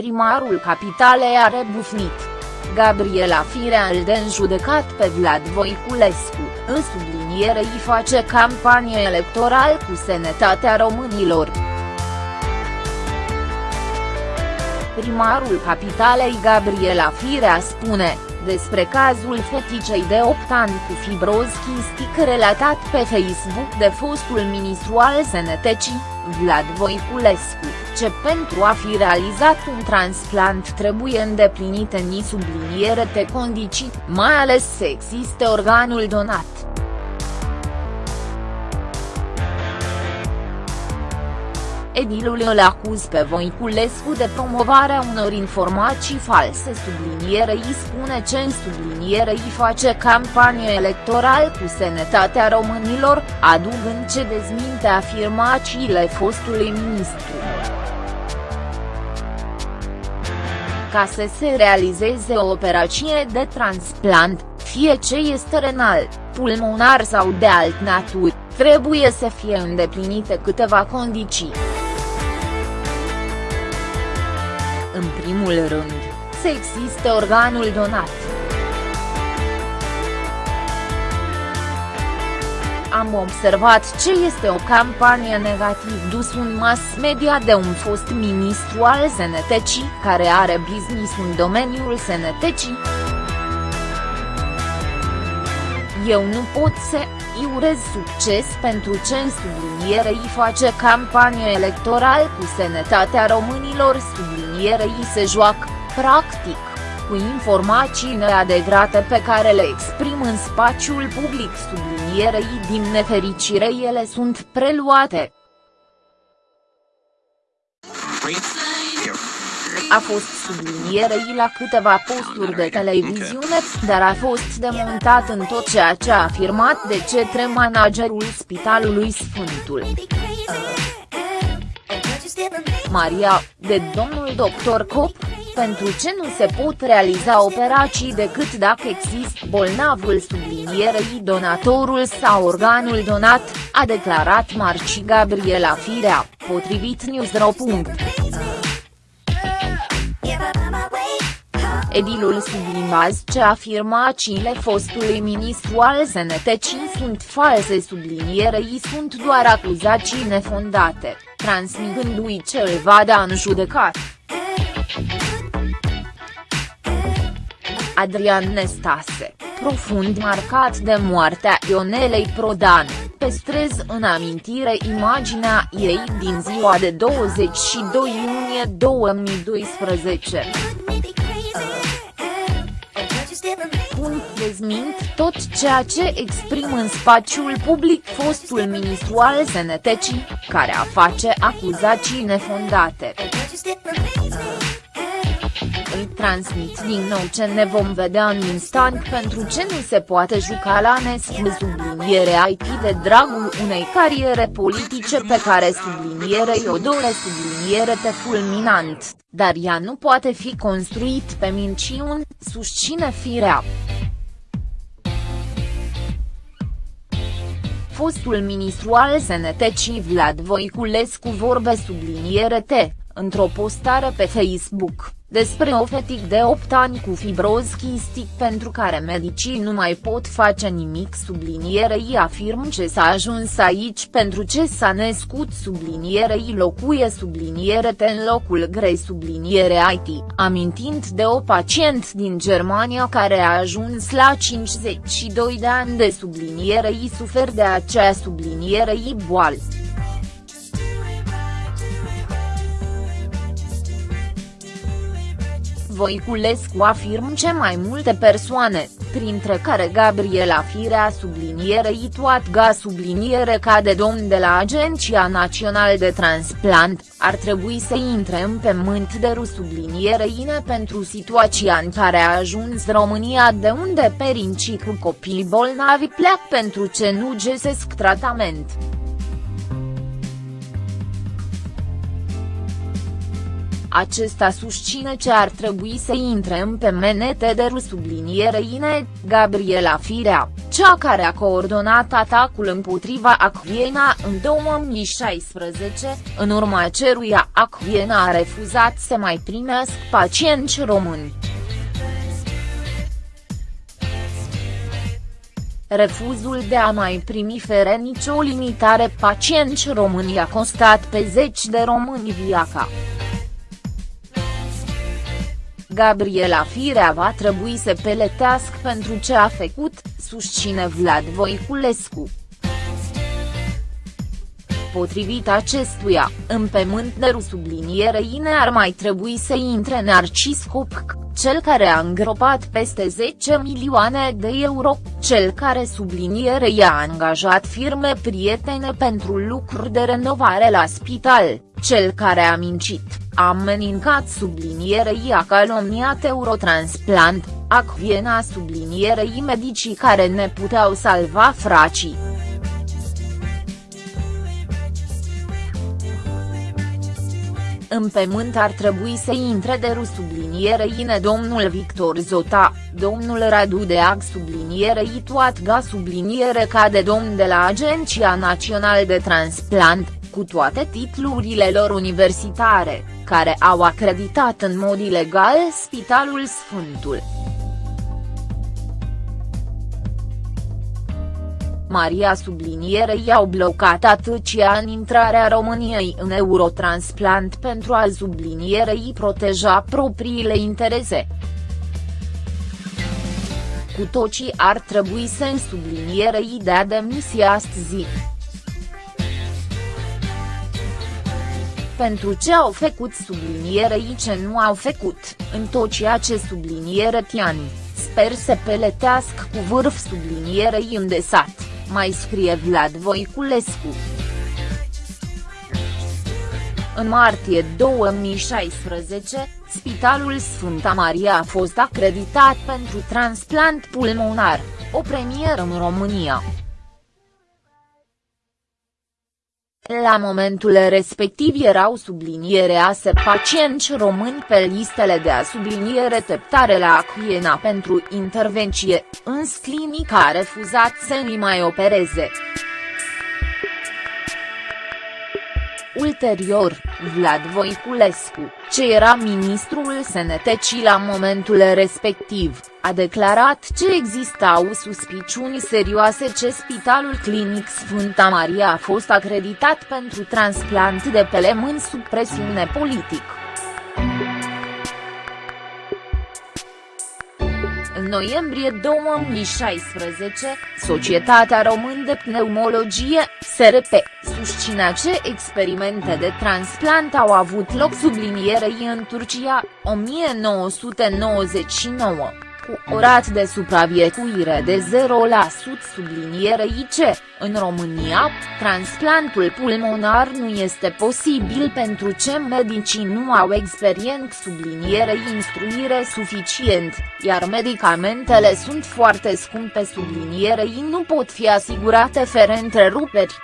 Primarul capitalei a rebufnit. Gabriela Firea îl de judecat pe Vlad Voiculescu, în subliniere îi face campanie electoral cu sănătatea românilor. Primarul capitalei Gabriela Firea spune, despre cazul feticei de 8 ani cu fibroz chistic relatat pe Facebook de fostul ministru al Sănătății, Vlad Voiculescu, ce pentru a fi realizat un transplant trebuie îndeplinite ni subliniere de condiții, mai ales să existe organul donat. Edilul îl acuz pe Voiculescu de promovarea unor informații false sublinierei spune ce în sublinierei face campanie electoral cu sănătatea românilor, adugând ce dezminte afirmațiile fostului ministru. Ca să se realizeze o operație de transplant, fie ce este renal, pulmonar sau de alt natură, trebuie să fie îndeplinite câteva condiții. în primul rând, să existe organul donat. Am observat ce este o campanie negativ dus în mass media de un fost ministru al sănătății care are business în domeniul sănătății. Eu nu pot să îi urez succes pentru ce în subliniere îi face campanie electoral cu sănătatea românilor. Subliniere îi se joacă, practic, cu informații neadevărate pe care le exprim în spațiul public sublinierei din nefericire ele sunt preluate. A fost sublinierei la câteva posturi de televiziune, dar a fost demontat în tot ceea ce a afirmat de cetre managerul Spitalului Sfântul. Maria, de domnul doctor Cop, pentru ce nu se pot realiza operații decât dacă există bolnavul sublinierei donatorul sau organul donat, a declarat Marci Gabriela Firea, potrivit Newsro. Edilul subliniază ce afirmațiile fostului ministru al sănătății sunt false sublinierei sunt doar acuzații nefondate, transmițându-i ce îl va da în judecat. Adrian Nestase, profund marcat de moartea Ionelei Prodan, păstrez în amintire imaginea ei din ziua de 22 iunie 2012. Punct dezmint tot ceea ce exprim în spațiul public fostul ministru al sănătății, care a face acuzații nefondate. Îi transmit din nou ce ne vom vedea în instant pentru ce nu se poate juca la nescu subliniere IT de dragul unei cariere politice pe care sublinierei o dore subliniere te fulminant, dar ea nu poate fi construit pe minciuni, susține firea. Fostul ministru al sănătății Vlad Voiculescu vorbe subliniere T, într-o postare pe Facebook despre o fetic de 8 ani cu fibroz chistic pentru care medicii nu mai pot face nimic sublinierei afirm ce s-a ajuns aici pentru ce s-a născut sublinierei locuie subliniere te în locul grei subliniere IT, amintind de o pacient din Germania care a ajuns la 52 de ani de sublinierei sufer de acea sublinierei boală. Voiculescu afirm ce mai multe persoane, printre care Gabriela Firea sublinierei toat subliniere ca de domn de la Agenția Națională de Transplant, ar trebui să intre în pământ de ru sublinierei pentru situația în care a ajuns România de unde perincii cu copii bolnavi pleacă pentru ce nu găsesc tratament. Acesta susține ce ar trebui să intre în PMNT de sublinierei Gabriela Firea, cea care a coordonat atacul împotriva Acviena în 2016, în urma ceruia Acviena a refuzat să mai primească pacienți români. Refuzul de a mai primi fere nicio limitare pacienți români a costat pe zeci de români viața. Gabriela Firea va trebui să peletească pentru ce a făcut, susține Vlad Voiculescu. Potrivit acestuia, în pământ de subliniere ar mai trebui să intre Narcis Copc, cel care a îngropat peste 10 milioane de euro, cel care subliniere i-a angajat firme prietene pentru lucruri de renovare la spital, cel care a mincit, a amenincat sublinierei a calomniat Eurotransplant, Acviena sublinierei medicii care ne puteau salva fracii. În pământ ar trebui să intre de sublinierei domnul Victor Zota, domnul Radu Deag sublinierei Toatga subliniere ca de domn de la Agenția Națională de Transplant, cu toate titlurile lor universitare, care au acreditat în mod ilegal Spitalul Sfântul. Maria sublinierei au blocat atâția în intrarea României în Eurotransplant pentru a sublinierei proteja propriile interese. Cu tocii ar trebui să în sublinierei dea demisia astăzi. pentru ce au făcut sublinierei ce nu au făcut, în tot ceea ce subliniere Tiani, sper să peletească cu vârf sublinierei îndesat mai scrie Vlad Voiculescu. În martie 2016, Spitalul Sfânta Maria a fost acreditat pentru transplant pulmonar, o premieră în România. La momentul respectiv erau sublinierease pacienți români pe listele de a subliniere teptare la Acuiena pentru intervenție, însă clinica a refuzat să îi mai opereze. Ulterior, Vlad Voiculescu, ce era ministrul sănătății la momentul respectiv, a declarat că existau suspiciuni serioase ce Spitalul Clinic Sfânta Maria a fost acreditat pentru transplant de pe lemân sub presiune politică. În noiembrie 2016, Societatea Român de Pneumologie, SRP, susținea ce experimente de transplant au avut loc sublinierei în Turcia, 1999 cu o rată de supraviețuire de 0% subliniere IC, în România, transplantul pulmonar nu este posibil pentru ce medicii nu au experiență subliniere instruire suficient, iar medicamentele sunt foarte scumpe sublinierei nu pot fi asigurate fără întreruperi.